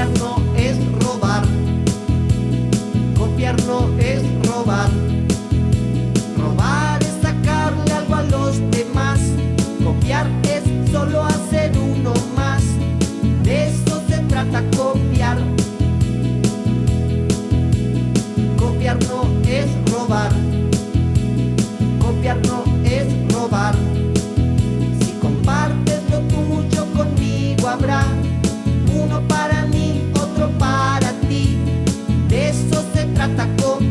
Copiar no es robar. Copiar no es robar. Robar es sacarle algo a los demás. Copiar es solo hacer uno más. De eso se trata copiar. Copiar no es robar. Copiar no es robar. Si compartes lo tuyo conmigo habrá. Tá atacou.